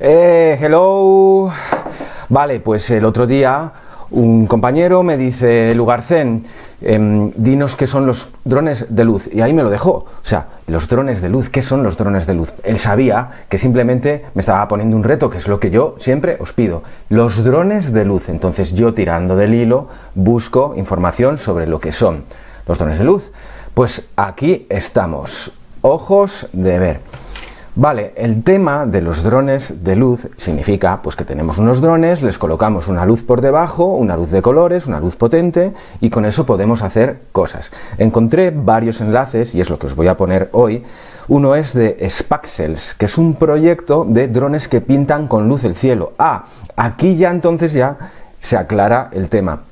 Eh, hello. Vale, pues el otro día un compañero me dice, Lugarcén, em, dinos qué son los drones de luz. Y ahí me lo dejó. O sea, los drones de luz, ¿qué son los drones de luz? Él sabía que simplemente me estaba poniendo un reto, que es lo que yo siempre os pido. Los drones de luz. Entonces yo tirando del hilo busco información sobre lo que son los drones de luz. Pues aquí estamos. Ojos de ver. Vale, el tema de los drones de luz significa pues que tenemos unos drones, les colocamos una luz por debajo, una luz de colores, una luz potente y con eso podemos hacer cosas. Encontré varios enlaces y es lo que os voy a poner hoy. Uno es de Spaxels, que es un proyecto de drones que pintan con luz el cielo. Ah, aquí ya entonces ya se aclara el tema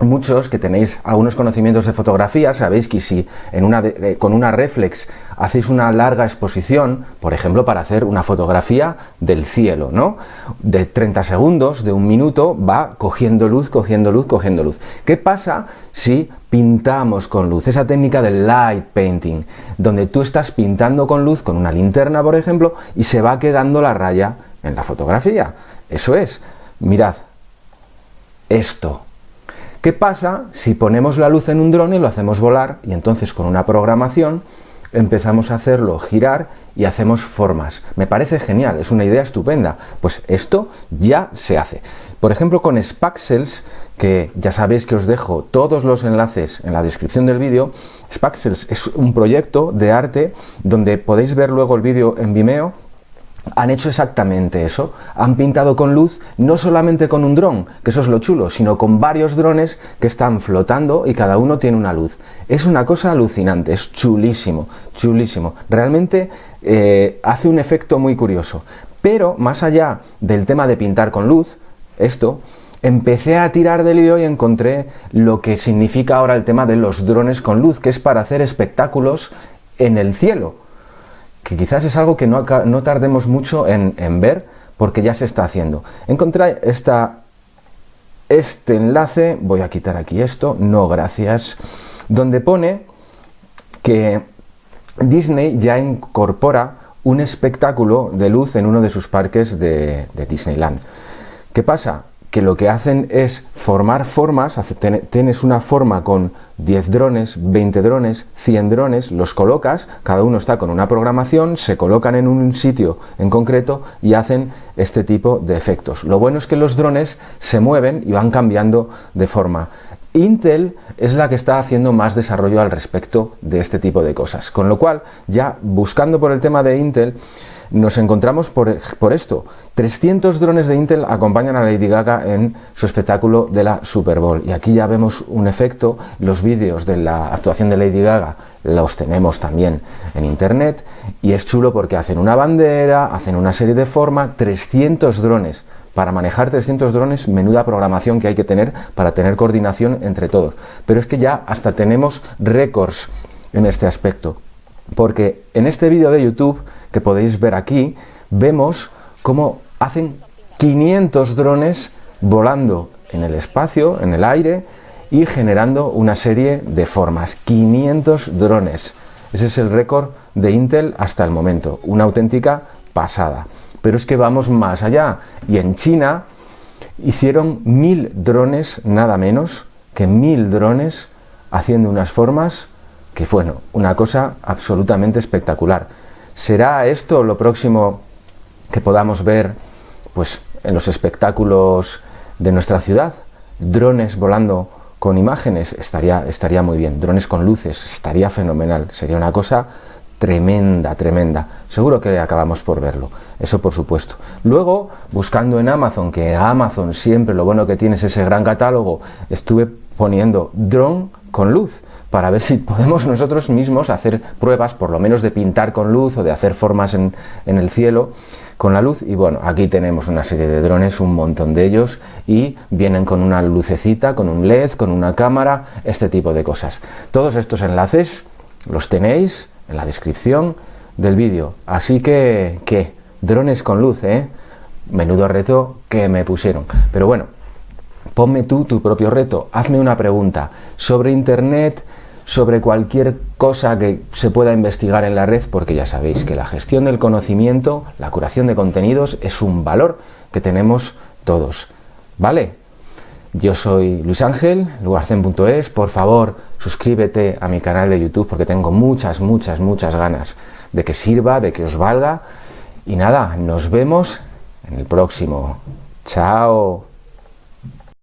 muchos que tenéis algunos conocimientos de fotografía sabéis que si en una con una reflex hacéis una larga exposición, por ejemplo para hacer una fotografía del cielo, ¿no? De 30 segundos, de un minuto, va cogiendo luz, cogiendo luz, cogiendo luz. ¿Qué pasa si pintamos con luz? Esa técnica del light painting, donde tú estás pintando con luz, con una linterna por ejemplo, y se va quedando la raya en la fotografía. Eso es, mirad, esto ¿Qué pasa si ponemos la luz en un dron y lo hacemos volar y entonces con una programación empezamos a hacerlo girar y hacemos formas? Me parece genial, es una idea estupenda. Pues esto ya se hace. Por ejemplo, con Spaxels, que ya sabéis que os dejo todos los enlaces en la descripción del vídeo, Spaxels es un proyecto de arte donde podéis ver luego el vídeo en Vimeo han hecho exactamente eso. Han pintado con luz no solamente con un dron, que eso es lo chulo, sino con varios drones que están flotando y cada uno tiene una luz. Es una cosa alucinante, es chulísimo, chulísimo. Realmente eh, hace un efecto muy curioso. Pero más allá del tema de pintar con luz, esto, empecé a tirar del hilo y encontré lo que significa ahora el tema de los drones con luz, que es para hacer espectáculos en el cielo que quizás es algo que no, tardemos mucho en, ver porque ya se está haciendo. Encontré esta, este enlace, voy a quitar aquí esto, no gracias, donde pone que Disney ya incorpora un espectáculo de luz en uno de sus parques de Disneyland. ¿Qué pasa? Que lo que hacen es formar formas, tienes una forma con 10 drones, 20 drones, 100 drones, los colocas, cada uno está con una programación, se colocan en un sitio en concreto y hacen este tipo de efectos. Lo bueno es que los drones se mueven y van cambiando de forma. Intel es la que está haciendo más desarrollo al respecto de este tipo de cosas, con lo cual ya buscando por el tema de Intel nos encontramos por, esto. 300 drones de Intel acompañan a Lady Gaga en su espectáculo de la Super Bowl. Y aquí ya vemos un efecto, los vídeos de la actuación de Lady Gaga los tenemos también en internet y es chulo porque hacen una bandera, hacen una serie de forma, 300 drones. Para manejar 300 drones, menuda programación que hay que tener para tener coordinación entre todos. Pero es que ya hasta tenemos récords en este aspecto. Porque en este vídeo de YouTube que podéis ver aquí, vemos cómo hacen 500 drones volando en el espacio, en el aire, y generando una serie de formas. 500 drones. Ese es el récord de Intel hasta el momento. Una auténtica pasada. Pero es que vamos más allá. Y en China hicieron mil drones, nada menos que mil drones, haciendo unas formas que, bueno, una cosa absolutamente espectacular. ¿Será esto lo próximo que podamos ver pues, en los espectáculos de nuestra ciudad? Drones volando con imágenes, estaría, estaría muy bien. Drones con luces, estaría fenomenal. Sería una cosa tremenda, tremenda. Seguro que acabamos por verlo, eso por supuesto. Luego, buscando en Amazon, que Amazon siempre lo bueno que tiene es ese gran catálogo, estuve poniendo drone con luz para ver si podemos nosotros mismos hacer pruebas, por lo menos de pintar con luz o de hacer formas en, el cielo con la luz y bueno, aquí tenemos una serie de drones, un montón de ellos y vienen con una lucecita, con un LED, con una cámara, este tipo de cosas. Todos estos enlaces los tenéis en la descripción del vídeo, así que, ¿qué? Drones con luz, ¿eh? Menudo reto que me pusieron. Pero bueno, ponme tú tu propio reto, hazme una pregunta sobre internet, sobre cualquier cosa que se pueda investigar en la red, porque ya sabéis que la gestión del conocimiento, la curación de contenidos, es un valor que tenemos todos. ¿Vale? Yo soy Luis Ángel, lugarcen.es. Por favor, suscríbete a mi canal de YouTube porque tengo muchas, muchas, muchas ganas de que sirva, de que os valga. Y nada, nos vemos en el próximo. Chao.